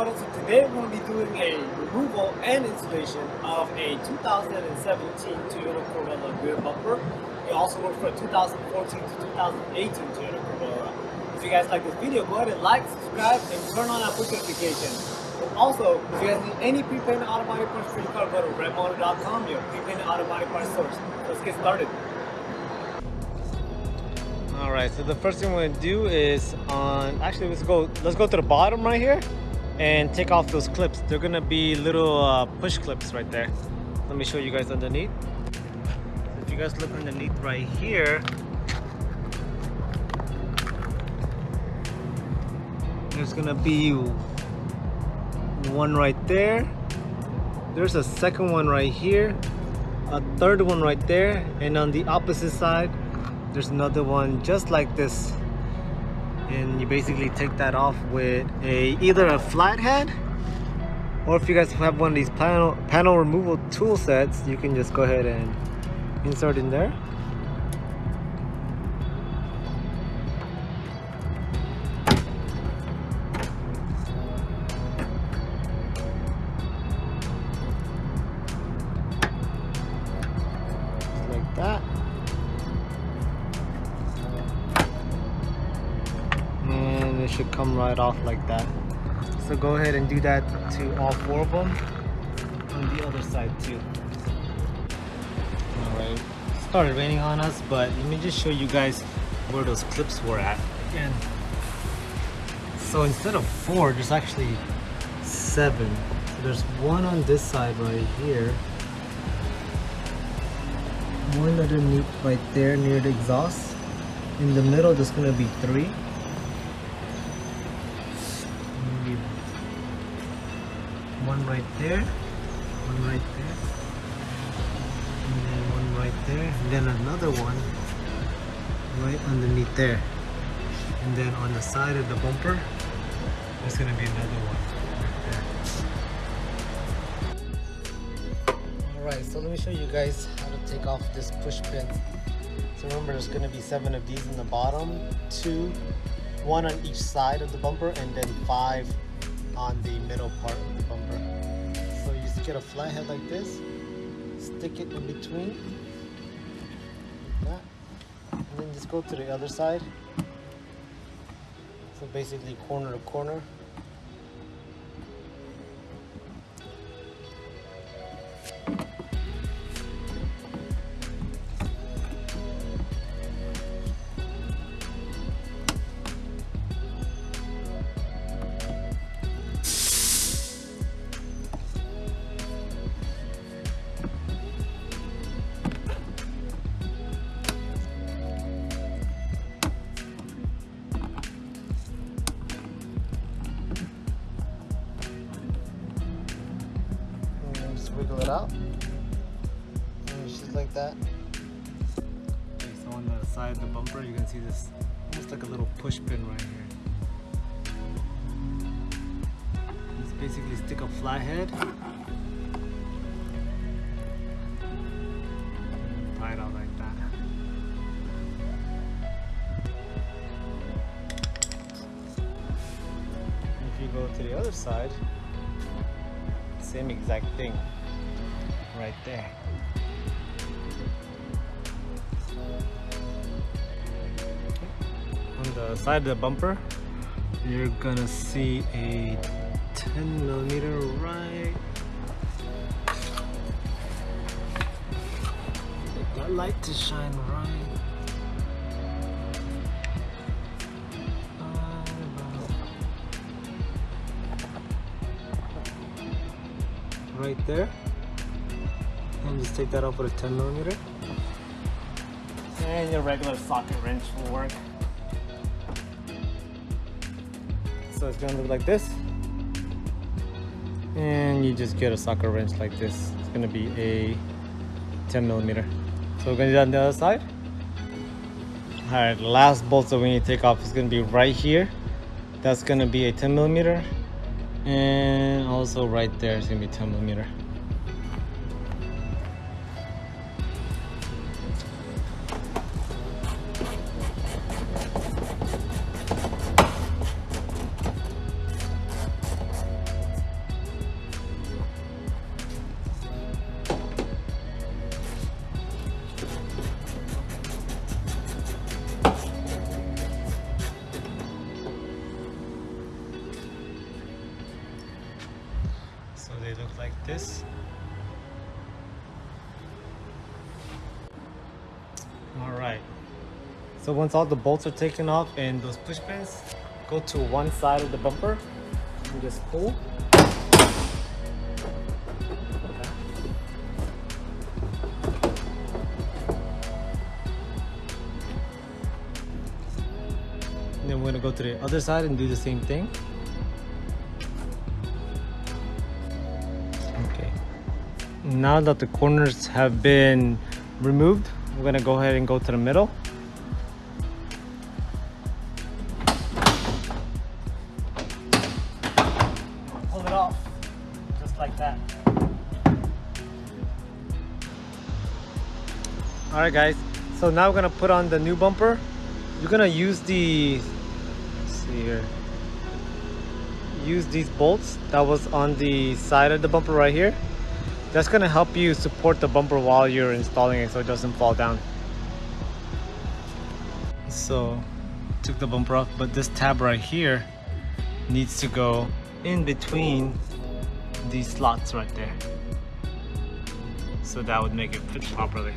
Motors. So today we're going to be doing a removal and installation of a 2017 Toyota Corolla rear bumper. It also works for a 2014 to 2018 Toyota Corolla. If you guys like this video, go ahead and like, subscribe, and turn on our push notifications. And also, if you guys need any pre-painted auto body parts for your car, go to redmotor.com, your pre-painted auto body parts source. Let's get started. All right, so the first thing we're gonna do is on, actually let's go, let's go to the bottom right here and take off those clips. They're gonna be little uh, push clips right there. Let me show you guys underneath. If you guys look underneath right here, there's gonna be one right there. There's a second one right here, a third one right there, and on the opposite side, there's another one just like this and you basically take that off with a either a flathead or if you guys have one of these panel panel removal tool sets you can just go ahead and insert in there come right off like that. So go ahead and do that to all four of them. On the other side too. All right. Started raining on us but let me just show you guys where those clips were at. Again so instead of four there's actually seven. So there's one on this side right here. One underneath right there near the exhaust. In the middle there's gonna be three one right there, one right there, and then one right there, and then another one right underneath there. And then on the side of the bumper, there's gonna be another one right there. Alright, so let me show you guys how to take off this push pin. So remember there's gonna be seven of these in the bottom, two one on each side of the bumper and then five on the middle part get a flathead like this, stick it in between, like and then just go to the other side. So basically corner to corner. Out. And it's just like that. Okay, so on the side of the bumper, you can see this almost like a little push pin right here. Just basically stick a flathead. Like that. If you go to the other side, same exact thing right there. On the side of the bumper you're gonna see a 10 millimeter right. That light to shine right. Right there and just take that off with a 10 millimeter. And your regular socket wrench will work. So it's gonna look like this. And you just get a socket wrench like this. It's gonna be a 10 millimeter. So we're gonna do that on the other side. All right last bolt that we need to take off is gonna be right here. That's gonna be a 10 millimeter. And also right there is gonna be 10 millimeter this. All right. So once all the bolts are taken off and those push pins, go to one side of the bumper and just pull. Then we're gonna go to the other side and do the same thing. Now that the corners have been removed, we're gonna go ahead and go to the middle. Pull it off, just like that. All right guys, so now we're gonna put on the new bumper. You're gonna use the, see here, use these bolts that was on the side of the bumper right here. That's gonna help you support the bumper while you're installing it so it doesn't fall down. So, took the bumper off, but this tab right here needs to go in between these slots right there. So that would make it fit properly.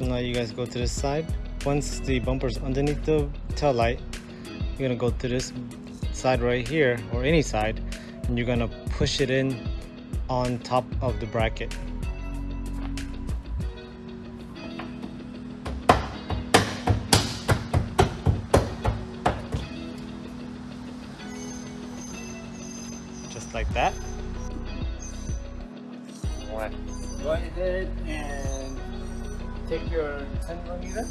So now you guys go to this side. Once the bumper's underneath the tail light, you're gonna go to this side right here, or any side, and you're gonna push it in on top of the bracket. Just like that. Your 10 millimeter.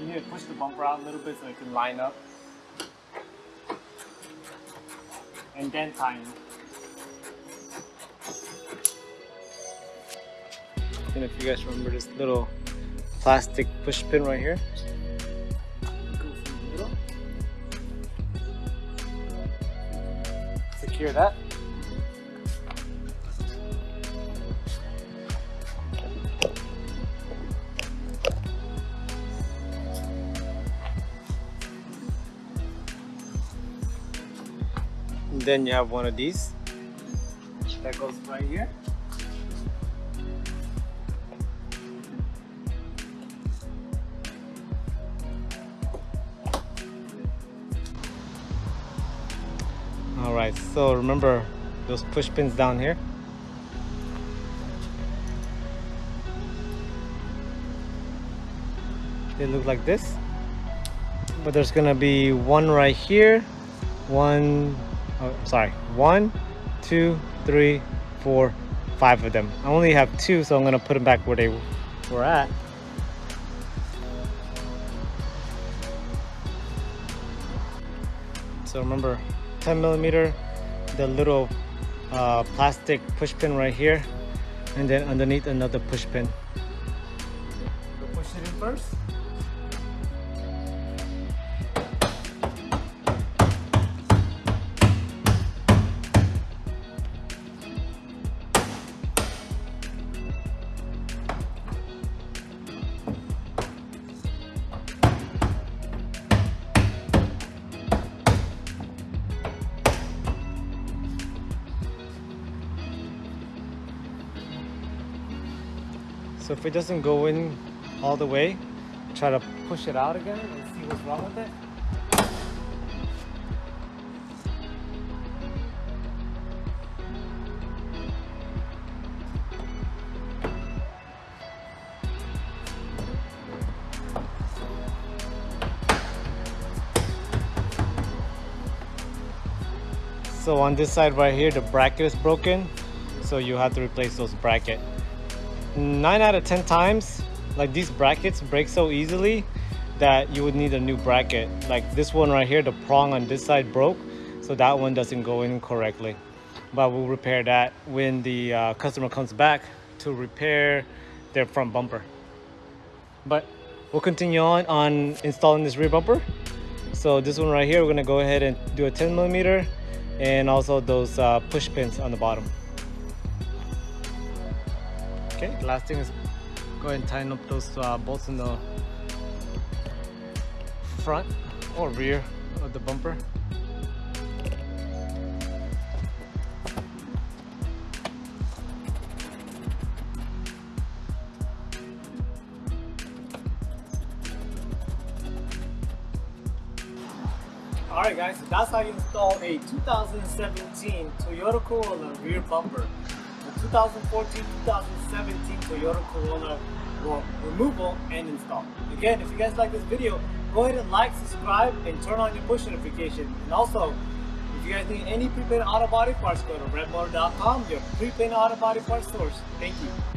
You need to push the bumper out a little bit so it can line up. And then tighten. And if you guys remember this little plastic push pin right here. Go through the middle. Secure that. Then you have one of these that goes right here. All right, so remember those push pins down here. They look like this, but there's gonna be one right here, one oh, sorry. One two three four five of them. I only have two so i'm gonna put them back where they were at. So remember 10 millimeter the little uh, plastic push pin right here and then underneath another push pin So if it doesn't go in all the way, try to push it out again and see what's wrong with it. So on this side right here, the bracket is broken. so you have to replace those bracket. Nine out of 10 times, like these brackets break so easily that you would need a new bracket. Like this one right here, the prong on this side broke, so that one doesn't go in correctly. But we'll repair that when the uh, customer comes back to repair their front bumper. But we'll continue on on installing this rear bumper. So this one right here, we're gonna go ahead and do a 10 millimeter and also those uh, push pins on the bottom. Okay, last thing is go ahead and tighten up those uh, bolts in the front or rear of the bumper. Alright guys, so that's how you install a 2017 Toyota Corolla rear bumper. The 2014-2017 Toyota Corolla removal and install. Again, if you guys like this video, go ahead and like, subscribe, and turn on your push notification. And also, if you guys need any prepaid auto body parts, go to redmotor.com, your prepaid auto body parts source. Thank you.